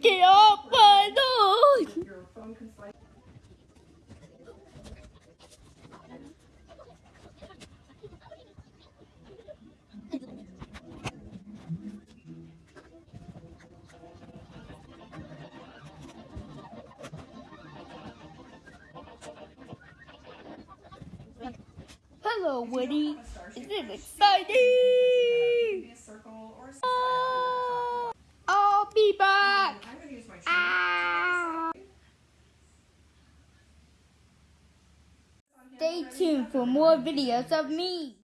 Get off my slide. Hello, Woody. Is It exciting? Stay tuned for more videos of me.